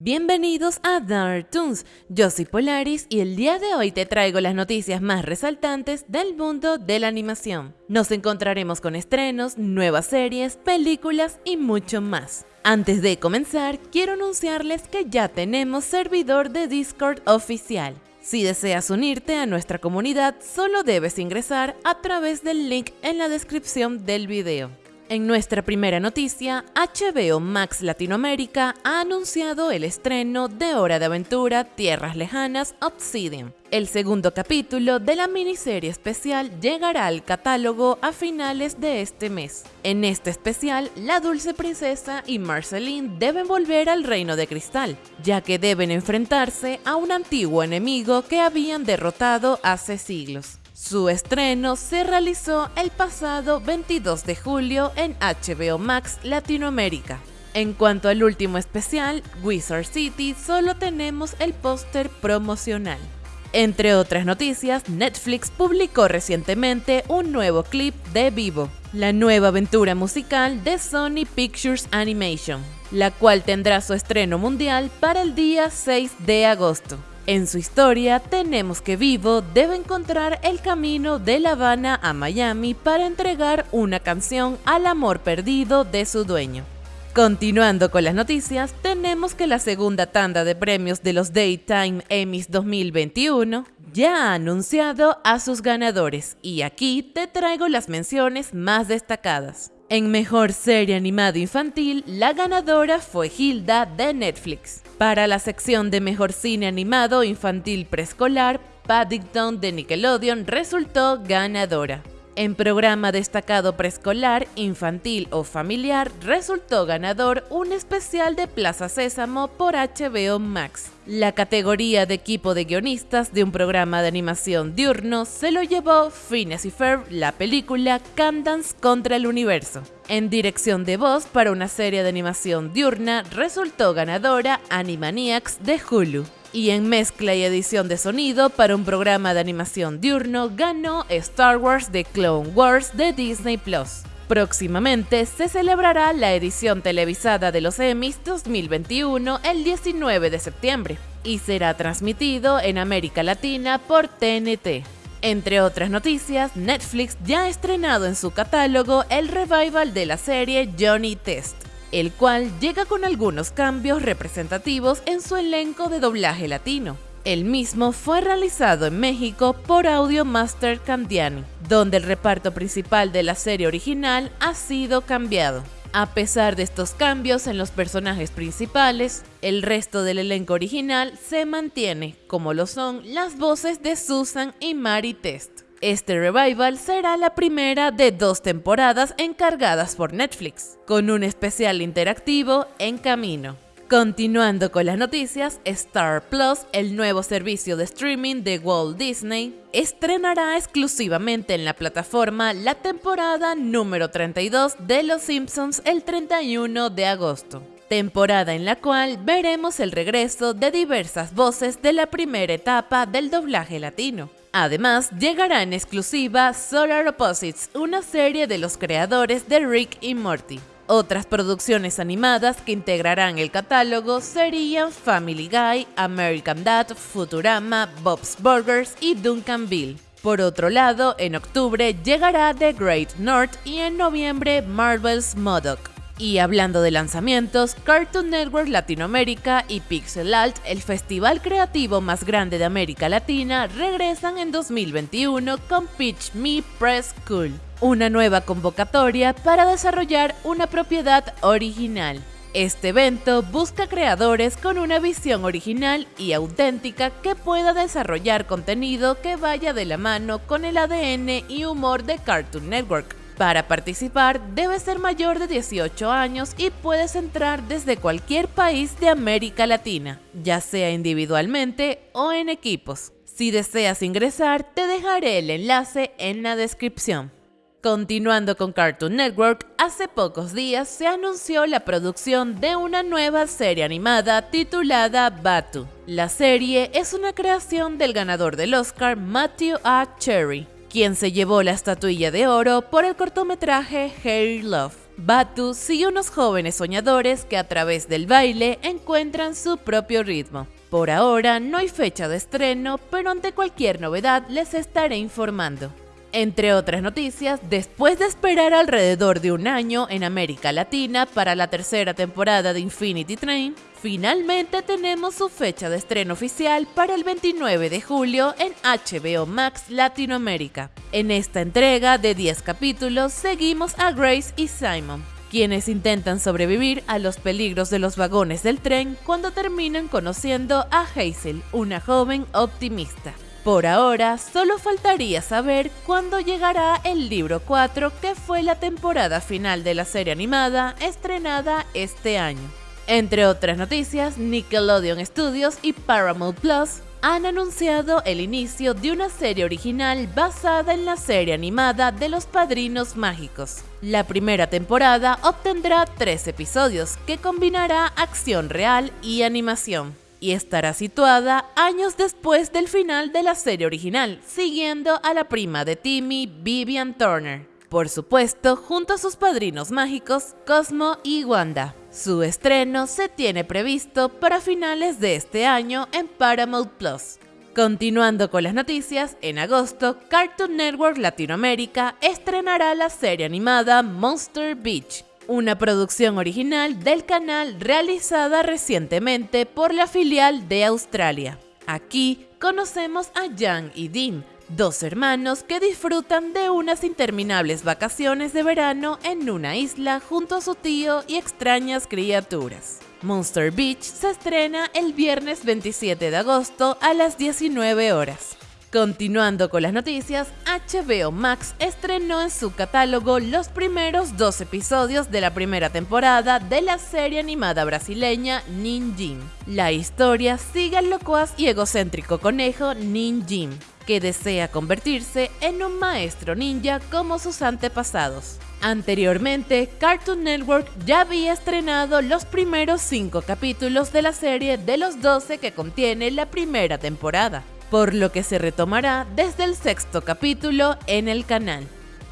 Bienvenidos a Dark Toons, yo soy Polaris y el día de hoy te traigo las noticias más resaltantes del mundo de la animación. Nos encontraremos con estrenos, nuevas series, películas y mucho más. Antes de comenzar, quiero anunciarles que ya tenemos servidor de Discord oficial. Si deseas unirte a nuestra comunidad, solo debes ingresar a través del link en la descripción del video. En nuestra primera noticia, HBO Max Latinoamérica ha anunciado el estreno de Hora de Aventura Tierras Lejanas Obsidian. El segundo capítulo de la miniserie especial llegará al catálogo a finales de este mes. En este especial, la dulce princesa y Marceline deben volver al reino de cristal, ya que deben enfrentarse a un antiguo enemigo que habían derrotado hace siglos. Su estreno se realizó el pasado 22 de julio en HBO Max Latinoamérica. En cuanto al último especial, Wizard City, solo tenemos el póster promocional. Entre otras noticias, Netflix publicó recientemente un nuevo clip de Vivo, la nueva aventura musical de Sony Pictures Animation, la cual tendrá su estreno mundial para el día 6 de agosto. En su historia tenemos que Vivo debe encontrar el camino de La Habana a Miami para entregar una canción al amor perdido de su dueño. Continuando con las noticias, tenemos que la segunda tanda de premios de los Daytime Emmys 2021 ya ha anunciado a sus ganadores y aquí te traigo las menciones más destacadas. En Mejor Serie Animada Infantil, la ganadora fue Hilda de Netflix. Para la sección de Mejor Cine Animado Infantil Preescolar, Paddington de Nickelodeon resultó ganadora. En programa destacado preescolar, infantil o familiar, resultó ganador un especial de Plaza Sésamo por HBO Max. La categoría de equipo de guionistas de un programa de animación diurno se lo llevó Phineas y Ferb, la película Candance contra el Universo. En dirección de voz para una serie de animación diurna resultó ganadora Animaniacs de Hulu y en mezcla y edición de sonido para un programa de animación diurno ganó Star Wars The Clone Wars de Disney Plus. Próximamente se celebrará la edición televisada de los Emmys 2021 el 19 de septiembre y será transmitido en América Latina por TNT. Entre otras noticias, Netflix ya ha estrenado en su catálogo el revival de la serie Johnny Test el cual llega con algunos cambios representativos en su elenco de doblaje latino. El mismo fue realizado en México por Audio Master Candiani, donde el reparto principal de la serie original ha sido cambiado. A pesar de estos cambios en los personajes principales, el resto del elenco original se mantiene, como lo son las voces de Susan y Mary Test. Este revival será la primera de dos temporadas encargadas por Netflix, con un especial interactivo en camino. Continuando con las noticias, Star Plus, el nuevo servicio de streaming de Walt Disney, estrenará exclusivamente en la plataforma la temporada número 32 de Los Simpsons el 31 de agosto temporada en la cual veremos el regreso de diversas voces de la primera etapa del doblaje latino. Además, llegará en exclusiva Solar Opposites, una serie de los creadores de Rick y Morty. Otras producciones animadas que integrarán el catálogo serían Family Guy, American Dad, Futurama, Bob's Burgers y Duncanville. Por otro lado, en octubre llegará The Great North y en noviembre Marvel's Modoc. Y hablando de lanzamientos, Cartoon Network Latinoamérica y Pixel Alt, el festival creativo más grande de América Latina, regresan en 2021 con Pitch Me Press School, una nueva convocatoria para desarrollar una propiedad original. Este evento busca creadores con una visión original y auténtica que pueda desarrollar contenido que vaya de la mano con el ADN y humor de Cartoon Network para participar debes ser mayor de 18 años y puedes entrar desde cualquier país de América Latina, ya sea individualmente o en equipos. Si deseas ingresar, te dejaré el enlace en la descripción. Continuando con Cartoon Network, hace pocos días se anunció la producción de una nueva serie animada titulada Batu. La serie es una creación del ganador del Oscar Matthew A. Cherry, quien se llevó la estatuilla de oro por el cortometraje Harry Love. Batus y unos jóvenes soñadores que a través del baile encuentran su propio ritmo. Por ahora no hay fecha de estreno, pero ante cualquier novedad les estaré informando. Entre otras noticias, después de esperar alrededor de un año en América Latina para la tercera temporada de Infinity Train, finalmente tenemos su fecha de estreno oficial para el 29 de julio en HBO Max Latinoamérica. En esta entrega de 10 capítulos seguimos a Grace y Simon, quienes intentan sobrevivir a los peligros de los vagones del tren cuando terminan conociendo a Hazel, una joven optimista. Por ahora, solo faltaría saber cuándo llegará el libro 4, que fue la temporada final de la serie animada estrenada este año. Entre otras noticias, Nickelodeon Studios y Paramount Plus han anunciado el inicio de una serie original basada en la serie animada de los Padrinos Mágicos. La primera temporada obtendrá tres episodios que combinará acción real y animación y estará situada años después del final de la serie original, siguiendo a la prima de Timmy, Vivian Turner. Por supuesto, junto a sus padrinos mágicos, Cosmo y Wanda. Su estreno se tiene previsto para finales de este año en Paramount Plus. Continuando con las noticias, en agosto, Cartoon Network Latinoamérica estrenará la serie animada Monster Beach, una producción original del canal realizada recientemente por la filial de Australia. Aquí conocemos a Jan y Dean, dos hermanos que disfrutan de unas interminables vacaciones de verano en una isla junto a su tío y extrañas criaturas. Monster Beach se estrena el viernes 27 de agosto a las 19 horas. Continuando con las noticias, HBO Max estrenó en su catálogo los primeros dos episodios de la primera temporada de la serie animada brasileña Ninjin. La historia sigue al locuaz y egocéntrico conejo Ninjin, que desea convertirse en un maestro ninja como sus antepasados. Anteriormente, Cartoon Network ya había estrenado los primeros cinco capítulos de la serie de los 12 que contiene la primera temporada por lo que se retomará desde el sexto capítulo en el canal.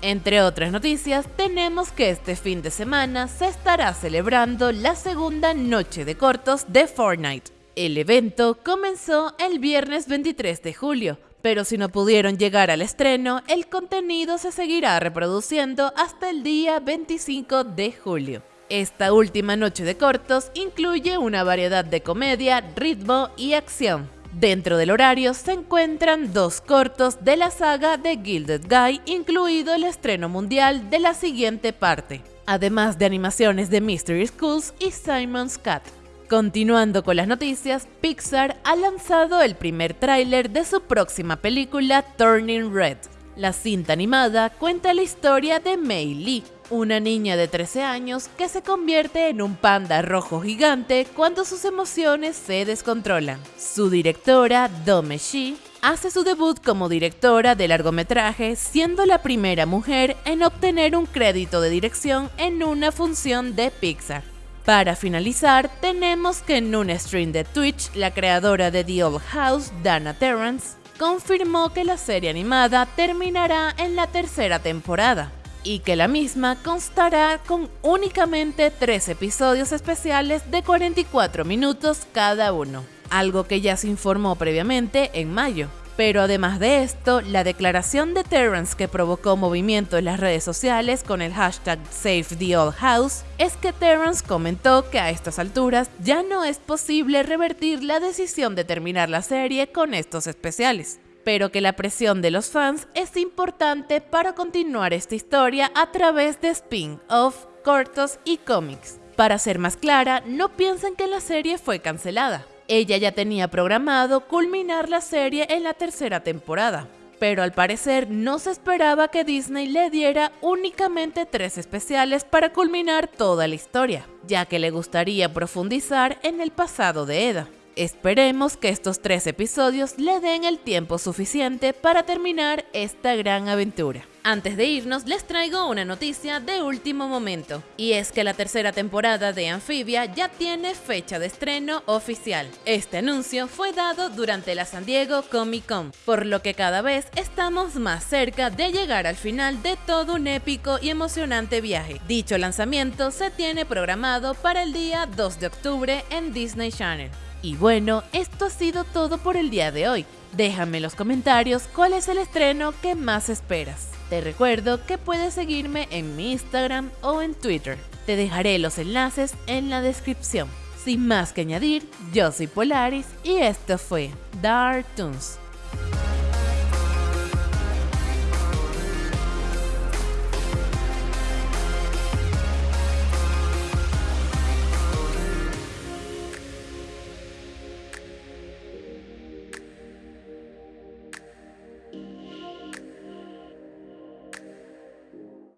Entre otras noticias, tenemos que este fin de semana se estará celebrando la segunda noche de cortos de Fortnite. El evento comenzó el viernes 23 de julio, pero si no pudieron llegar al estreno, el contenido se seguirá reproduciendo hasta el día 25 de julio. Esta última noche de cortos incluye una variedad de comedia, ritmo y acción. Dentro del horario se encuentran dos cortos de la saga de Gilded Guy, incluido el estreno mundial de la siguiente parte, además de animaciones de Mystery Schools y Simon's Cat. Continuando con las noticias, Pixar ha lanzado el primer tráiler de su próxima película Turning Red. La cinta animada cuenta la historia de Mei Lee, una niña de 13 años que se convierte en un panda rojo gigante cuando sus emociones se descontrolan. Su directora, Dome Shi, hace su debut como directora de largometraje, siendo la primera mujer en obtener un crédito de dirección en una función de Pixar. Para finalizar, tenemos que en un stream de Twitch, la creadora de The Old House, Dana Terrance, confirmó que la serie animada terminará en la tercera temporada y que la misma constará con únicamente tres episodios especiales de 44 minutos cada uno, algo que ya se informó previamente en mayo. Pero además de esto, la declaración de Terrence que provocó movimiento en las redes sociales con el hashtag Save the Old House es que Terrence comentó que a estas alturas ya no es posible revertir la decisión de terminar la serie con estos especiales pero que la presión de los fans es importante para continuar esta historia a través de spin-off, cortos y cómics. Para ser más clara, no piensen que la serie fue cancelada. Ella ya tenía programado culminar la serie en la tercera temporada, pero al parecer no se esperaba que Disney le diera únicamente tres especiales para culminar toda la historia, ya que le gustaría profundizar en el pasado de Eda. Esperemos que estos tres episodios le den el tiempo suficiente para terminar esta gran aventura. Antes de irnos, les traigo una noticia de último momento, y es que la tercera temporada de Amphibia ya tiene fecha de estreno oficial. Este anuncio fue dado durante la San Diego Comic Con, por lo que cada vez estamos más cerca de llegar al final de todo un épico y emocionante viaje. Dicho lanzamiento se tiene programado para el día 2 de octubre en Disney Channel. Y bueno, esto ha sido todo por el día de hoy. Déjame en los comentarios cuál es el estreno que más esperas. Te recuerdo que puedes seguirme en mi Instagram o en Twitter. Te dejaré los enlaces en la descripción. Sin más que añadir, yo soy Polaris y esto fue Dark Toons.